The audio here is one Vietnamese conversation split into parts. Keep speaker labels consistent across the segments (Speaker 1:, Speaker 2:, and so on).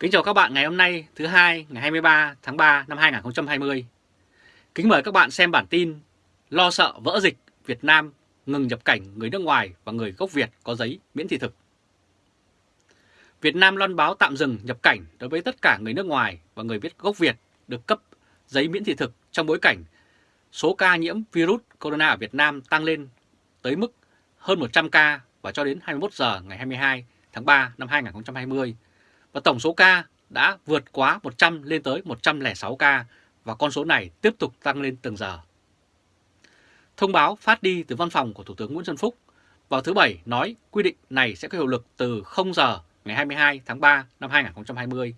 Speaker 1: Kính chào các bạn ngày hôm nay, thứ hai, ngày 23 tháng 3 năm 2020. Kính mời các bạn xem bản tin Lo sợ vỡ dịch Việt Nam ngừng nhập cảnh người nước ngoài và người gốc Việt có giấy miễn thị thực. Việt Nam loan báo tạm dừng nhập cảnh đối với tất cả người nước ngoài và người viết gốc Việt được cấp giấy miễn thị thực trong bối cảnh số ca nhiễm virus corona ở Việt Nam tăng lên tới mức hơn 100 ca và cho đến 21 giờ ngày 22 tháng 3 năm 2020 và tổng số ca đã vượt quá 100 lên tới 106 ca và con số này tiếp tục tăng lên từng giờ. Thông báo phát đi từ văn phòng của Thủ tướng Nguyễn Xuân Phúc vào thứ Bảy nói quy định này sẽ có hiệu lực từ 0 giờ ngày 22 tháng 3 năm 2020.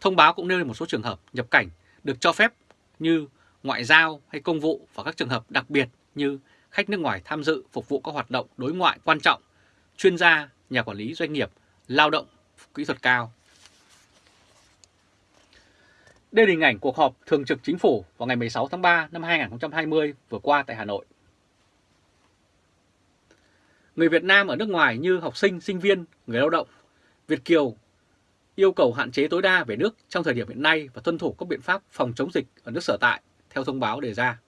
Speaker 1: Thông báo cũng nêu lên một số trường hợp nhập cảnh được cho phép như ngoại giao hay công vụ và các trường hợp đặc biệt như khách nước ngoài tham dự phục vụ các hoạt động đối ngoại quan trọng, chuyên gia, nhà quản lý doanh nghiệp, lao động kỹ thuật cao. Đây là hình ảnh cuộc họp Thường trực Chính phủ vào ngày 16 tháng 3 năm 2020 vừa qua tại Hà Nội. Người Việt Nam ở nước ngoài như học sinh, sinh viên, người lao động, Việt Kiều yêu cầu hạn chế tối đa về nước trong thời điểm hiện nay và tuân thủ các biện pháp phòng chống dịch ở nước sở tại theo thông báo đề ra.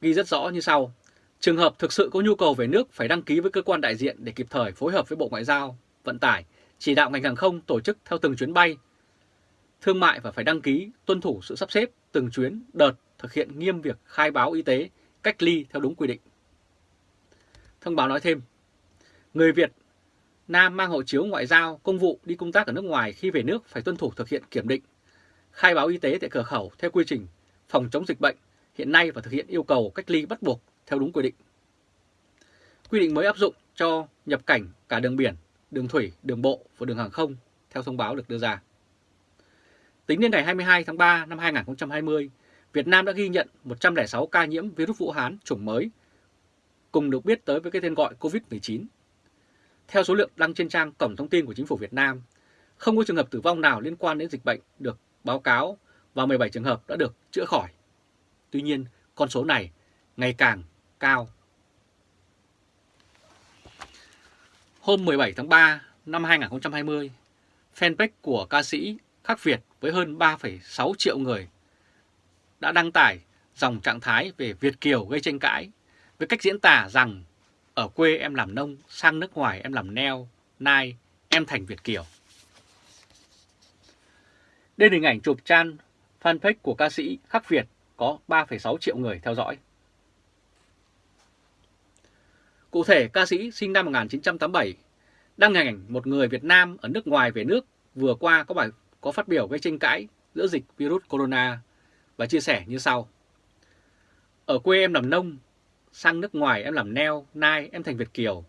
Speaker 1: Ghi rất rõ như sau, trường hợp thực sự có nhu cầu về nước phải đăng ký với cơ quan đại diện để kịp thời phối hợp với Bộ Ngoại giao vận tải, chỉ đạo ngành hàng không tổ chức theo từng chuyến bay, thương mại và phải đăng ký, tuân thủ sự sắp xếp từng chuyến, đợt, thực hiện nghiêm việc khai báo y tế, cách ly theo đúng quy định. Thông báo nói thêm, người Việt Nam mang hộ chiếu ngoại giao, công vụ đi công tác ở nước ngoài khi về nước phải tuân thủ thực hiện kiểm định, khai báo y tế tại cửa khẩu theo quy trình phòng chống dịch bệnh hiện nay và thực hiện yêu cầu cách ly bắt buộc theo đúng quy định. Quy định mới áp dụng cho nhập cảnh cả đường biển, đường thủy, đường bộ và đường hàng không theo thông báo được đưa ra. Tính đến ngày 22 tháng 3 năm 2020, Việt Nam đã ghi nhận 106 ca nhiễm virus Vũ Hán chủng mới, cùng được biết tới với cái tên gọi COVID-19. Theo số liệu đăng trên trang Cổng Thông tin của Chính phủ Việt Nam, không có trường hợp tử vong nào liên quan đến dịch bệnh được báo cáo và 17 trường hợp đã được chữa khỏi. Tuy nhiên, con số này ngày càng cao Hôm 17 tháng 3 năm 2020, fanpage của ca sĩ Khắc Việt với hơn 3,6 triệu người đã đăng tải dòng trạng thái về Việt Kiều gây tranh cãi với cách diễn tả rằng ở quê em làm nông, sang nước ngoài em làm neo, nai, em thành Việt Kiều. Đây là hình ảnh chụp trang fanpage của ca sĩ Khắc Việt có 3,6 triệu người theo dõi. Cụ thể, ca sĩ sinh năm 1987 đăng hình ảnh một người Việt Nam ở nước ngoài về nước vừa qua có bài có phát biểu gây tranh cãi giữa dịch virus corona và chia sẻ như sau. Ở quê em làm nông, sang nước ngoài em làm neo, nai em thành Việt Kiều.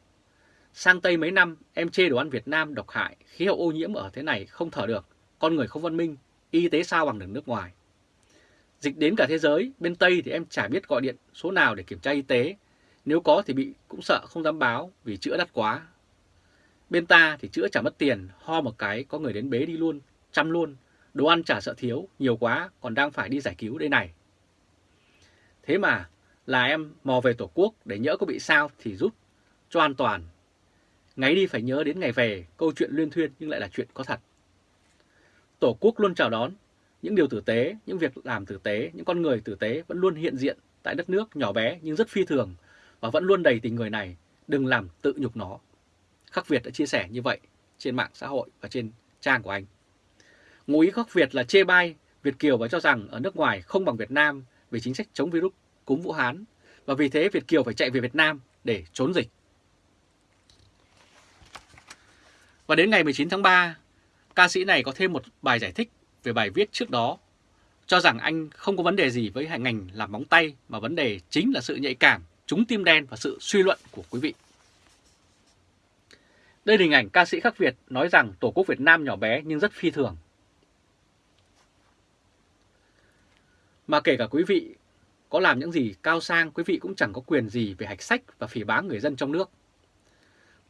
Speaker 1: Sang Tây mấy năm em chê đồ ăn Việt Nam độc hại, khí hậu ô nhiễm ở thế này không thở được, con người không văn minh, y tế sao bằng đường nước ngoài. Dịch đến cả thế giới, bên Tây thì em chả biết gọi điện số nào để kiểm tra y tế, nếu có thì bị cũng sợ không dám báo vì chữa đắt quá. Bên ta thì chữa chả mất tiền, ho một cái có người đến bế đi luôn, chăm luôn. Đồ ăn chả sợ thiếu, nhiều quá còn đang phải đi giải cứu đây này. Thế mà là em mò về Tổ quốc để nhỡ có bị sao thì rút cho an toàn. Ngày đi phải nhớ đến ngày về, câu chuyện liên thuyên nhưng lại là chuyện có thật. Tổ quốc luôn chào đón những điều tử tế, những việc làm tử tế, những con người tử tế vẫn luôn hiện diện tại đất nước nhỏ bé nhưng rất phi thường và vẫn luôn đầy tình người này, đừng làm tự nhục nó. Khắc Việt đã chia sẻ như vậy trên mạng xã hội và trên trang của anh. Ngụ ý Khắc Việt là chê bai Việt Kiều và cho rằng ở nước ngoài không bằng Việt Nam về chính sách chống virus cúm Vũ Hán và vì thế Việt Kiều phải chạy về Việt Nam để trốn dịch. Và đến ngày 19 tháng 3, ca sĩ này có thêm một bài giải thích về bài viết trước đó, cho rằng anh không có vấn đề gì với ngành làm móng tay mà vấn đề chính là sự nhạy cảm, trúng tim đen và sự suy luận của quý vị. Đây là hình ảnh ca sĩ khắc Việt nói rằng Tổ quốc Việt Nam nhỏ bé nhưng rất phi thường. Mà kể cả quý vị có làm những gì cao sang, quý vị cũng chẳng có quyền gì về hạch sách và phỉ báng người dân trong nước.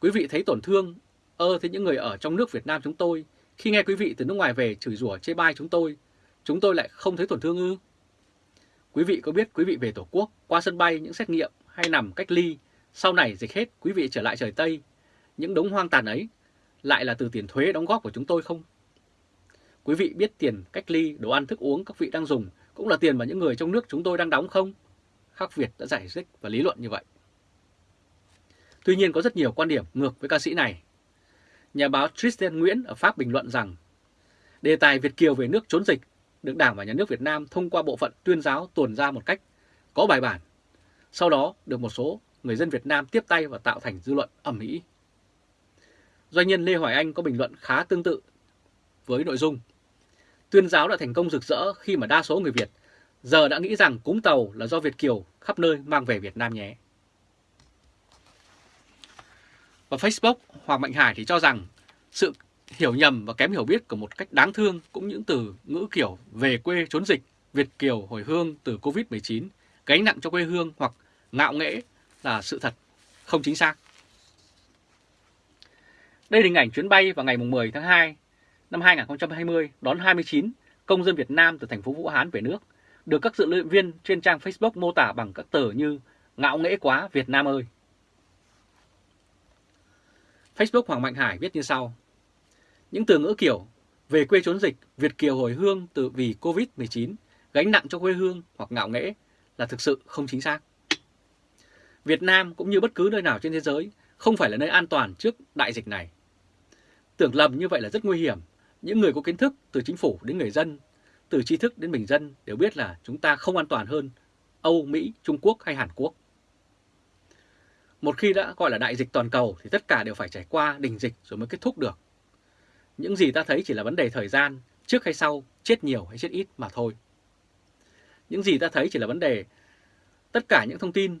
Speaker 1: Quý vị thấy tổn thương, ơ thế những người ở trong nước Việt Nam chúng tôi, khi nghe quý vị từ nước ngoài về chửi rủa chê bai chúng tôi, chúng tôi lại không thấy tổn thương ư? Quý vị có biết quý vị về Tổ quốc, qua sân bay những xét nghiệm hay nằm cách ly, sau này dịch hết quý vị trở lại trời Tây những đống hoang tàn ấy lại là từ tiền thuế đóng góp của chúng tôi không? Quý vị biết tiền cách ly, đồ ăn, thức uống các vị đang dùng cũng là tiền mà những người trong nước chúng tôi đang đóng không? Khắc Việt đã giải thích và lý luận như vậy. Tuy nhiên có rất nhiều quan điểm ngược với ca sĩ này. Nhà báo Tristan Nguyễn ở Pháp bình luận rằng đề tài Việt Kiều về nước trốn dịch được Đảng và Nhà nước Việt Nam thông qua bộ phận tuyên giáo tuồn ra một cách có bài bản. Sau đó được một số người dân Việt Nam tiếp tay và tạo thành dư luận ẩm mỹ. Doanh nhân Lê Hoài Anh có bình luận khá tương tự với nội dung. Tuyên giáo đã thành công rực rỡ khi mà đa số người Việt giờ đã nghĩ rằng cúng tàu là do Việt Kiều khắp nơi mang về Việt Nam nhé. Và Facebook, Hoàng Mạnh Hải thì cho rằng sự hiểu nhầm và kém hiểu biết của một cách đáng thương cũng những từ ngữ kiểu về quê trốn dịch, Việt Kiều hồi hương từ Covid-19, gánh nặng cho quê hương hoặc ngạo nghễ là sự thật không chính xác. Đây là hình ảnh chuyến bay vào ngày 10 tháng 2 năm 2020 đón 29 công dân Việt Nam từ thành phố Vũ Hán về nước, được các dự luyện viên trên trang Facebook mô tả bằng các từ như ngạo nghễ quá Việt Nam ơi. Facebook Hoàng Mạnh Hải viết như sau. Những từ ngữ kiểu về quê trốn dịch, Việt Kiều hồi hương từ vì Covid-19, gánh nặng cho quê hương hoặc ngạo nghễ là thực sự không chính xác. Việt Nam cũng như bất cứ nơi nào trên thế giới không phải là nơi an toàn trước đại dịch này. Tưởng lầm như vậy là rất nguy hiểm. Những người có kiến thức từ chính phủ đến người dân, từ tri thức đến bình dân đều biết là chúng ta không an toàn hơn Âu, Mỹ, Trung Quốc hay Hàn Quốc. Một khi đã gọi là đại dịch toàn cầu thì tất cả đều phải trải qua đỉnh dịch rồi mới kết thúc được. Những gì ta thấy chỉ là vấn đề thời gian, trước hay sau, chết nhiều hay chết ít mà thôi. Những gì ta thấy chỉ là vấn đề tất cả những thông tin,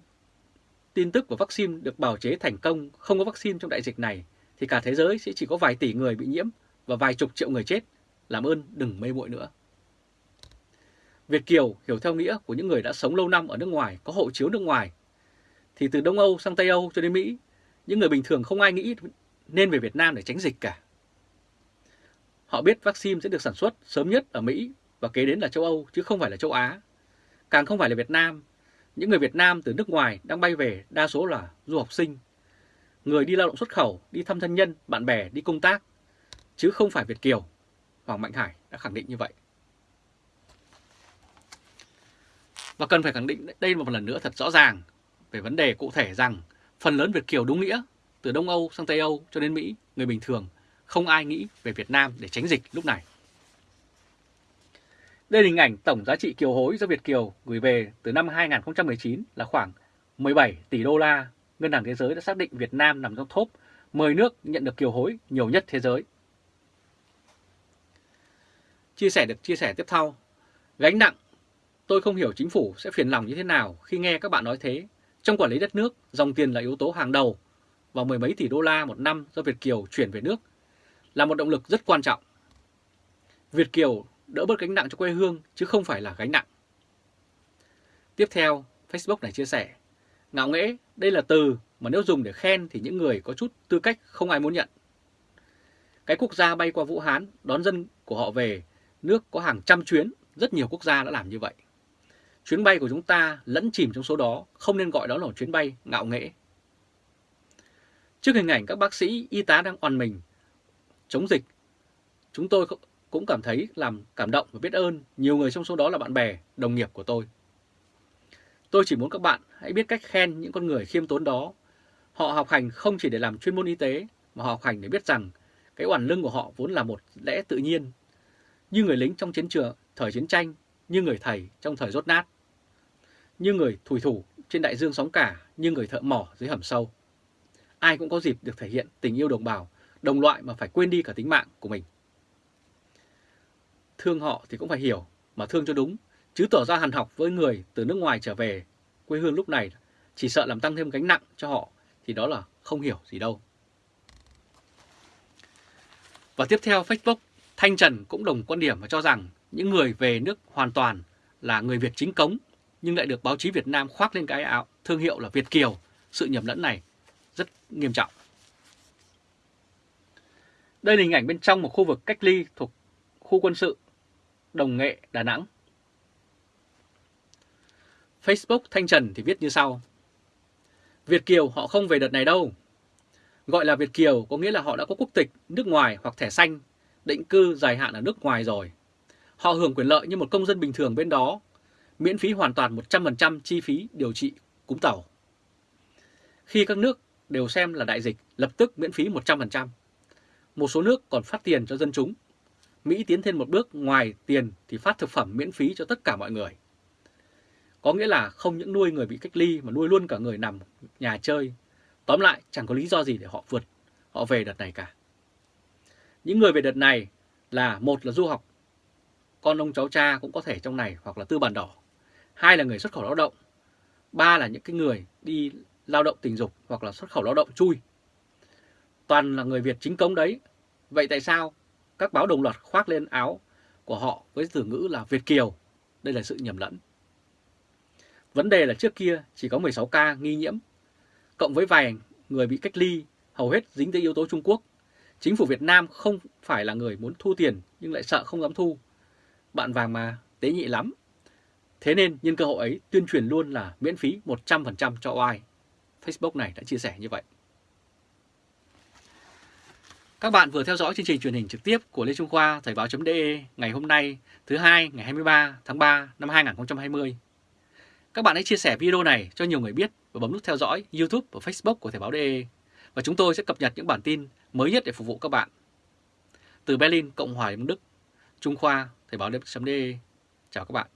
Speaker 1: tin tức của vaccine được bào chế thành công không có vaccine trong đại dịch này thì cả thế giới sẽ chỉ có vài tỷ người bị nhiễm và vài chục triệu người chết. Làm ơn đừng mê muội nữa. Việt Kiều hiểu theo nghĩa của những người đã sống lâu năm ở nước ngoài, có hộ chiếu nước ngoài. Thì từ Đông Âu sang Tây Âu cho đến Mỹ, những người bình thường không ai nghĩ nên về Việt Nam để tránh dịch cả. Họ biết vaccine sẽ được sản xuất sớm nhất ở Mỹ và kế đến là châu Âu chứ không phải là châu Á. Càng không phải là Việt Nam. Những người Việt Nam từ nước ngoài đang bay về đa số là du học sinh. Người đi lao động xuất khẩu, đi thăm thân nhân, bạn bè, đi công tác. Chứ không phải Việt Kiều. Hoàng Mạnh Hải đã khẳng định như vậy. Và cần phải khẳng định đây một lần nữa thật rõ ràng về vấn đề cụ thể rằng phần lớn Việt Kiều đúng nghĩa, từ Đông Âu sang Tây Âu cho đến Mỹ, người bình thường không ai nghĩ về Việt Nam để tránh dịch lúc này. Đây là hình ảnh tổng giá trị kiều hối do Việt Kiều gửi về từ năm 2019 là khoảng 17 tỷ đô la. Ngân hàng Thế giới đã xác định Việt Nam nằm trong top 10 nước nhận được kiều hối nhiều nhất thế giới. Chia sẻ được chia sẻ tiếp theo. Gánh nặng, tôi không hiểu chính phủ sẽ phiền lòng như thế nào khi nghe các bạn nói thế. Trong quản lý đất nước, dòng tiền là yếu tố hàng đầu và mười mấy tỷ đô la một năm do Việt Kiều chuyển về nước là một động lực rất quan trọng. Việt Kiều đỡ bớt gánh nặng cho quê hương chứ không phải là gánh nặng. Tiếp theo, Facebook này chia sẻ, ngạo nghễ đây là từ mà nếu dùng để khen thì những người có chút tư cách không ai muốn nhận. Cái quốc gia bay qua Vũ Hán đón dân của họ về nước có hàng trăm chuyến, rất nhiều quốc gia đã làm như vậy. Chuyến bay của chúng ta lẫn chìm trong số đó, không nên gọi đó là chuyến bay ngạo nghễ. Trước hình ảnh các bác sĩ, y tá đang oằn mình, chống dịch, chúng tôi cũng cảm thấy làm cảm động và biết ơn nhiều người trong số đó là bạn bè, đồng nghiệp của tôi. Tôi chỉ muốn các bạn hãy biết cách khen những con người khiêm tốn đó. Họ học hành không chỉ để làm chuyên môn y tế, mà họ học hành để biết rằng cái oản lưng của họ vốn là một lẽ tự nhiên. Như người lính trong chiến trường, thời chiến tranh, như người thầy trong thời rốt nát. Như người thủy thủ trên đại dương sóng cả, như người thợ mỏ dưới hầm sâu. Ai cũng có dịp được thể hiện tình yêu đồng bào, đồng loại mà phải quên đi cả tính mạng của mình thương họ thì cũng phải hiểu mà thương cho đúng, chứ tỏ ra hàn học với người từ nước ngoài trở về quê hương lúc này chỉ sợ làm tăng thêm gánh nặng cho họ thì đó là không hiểu gì đâu. Và tiếp theo Facebook, Thanh Trần cũng đồng quan điểm và cho rằng những người về nước hoàn toàn là người Việt chính cống nhưng lại được báo chí Việt Nam khoác lên cái áo thương hiệu là Việt Kiều. Sự nhầm lẫn này rất nghiêm trọng. Đây là hình ảnh bên trong một khu vực cách ly thuộc khu quân sự Đồng Nghệ, Đà Nẵng. Facebook Thanh Trần thì viết như sau. Việt Kiều họ không về đợt này đâu. Gọi là Việt Kiều có nghĩa là họ đã có quốc tịch nước ngoài hoặc thẻ xanh, định cư dài hạn ở nước ngoài rồi. Họ hưởng quyền lợi như một công dân bình thường bên đó, miễn phí hoàn toàn 100% chi phí điều trị cúm tàu. Khi các nước đều xem là đại dịch, lập tức miễn phí 100%. Một số nước còn phát tiền cho dân chúng. Mỹ tiến thêm một bước ngoài tiền thì phát thực phẩm miễn phí cho tất cả mọi người. Có nghĩa là không những nuôi người bị cách ly mà nuôi luôn cả người nằm nhà chơi. Tóm lại chẳng có lý do gì để họ vượt, họ về đợt này cả. Những người về đợt này là một là du học, con ông cháu cha cũng có thể trong này hoặc là tư bản đỏ. Hai là người xuất khẩu lao động. Ba là những cái người đi lao động tình dục hoặc là xuất khẩu lao động chui. Toàn là người Việt chính cống đấy. Vậy tại sao các báo đồng loạt khoác lên áo của họ với từ ngữ là Việt Kiều? Đây là sự nhầm lẫn. Vấn đề là trước kia chỉ có 16 ca nghi nhiễm, cộng với vài người bị cách ly, hầu hết dính tới yếu tố Trung Quốc. Chính phủ Việt Nam không phải là người muốn thu tiền nhưng lại sợ không dám thu. Bạn vàng mà, tế nhị lắm. Thế nên nhân cơ hội ấy tuyên truyền luôn là miễn phí 100% cho ai. Facebook này đã chia sẻ như vậy. Các bạn vừa theo dõi chương trình truyền hình trực tiếp của Lê Trung Khoa Thời báo.de ngày hôm nay thứ hai ngày 23 tháng 3 năm 2020. Các bạn hãy chia sẻ video này cho nhiều người biết và bấm nút theo dõi YouTube và Facebook của Thời báo.de và chúng tôi sẽ cập nhật những bản tin mới nhất để phục vụ các bạn. Từ Berlin, Cộng hòa Đức, Trung Khoa Thời báo.de Chào các bạn.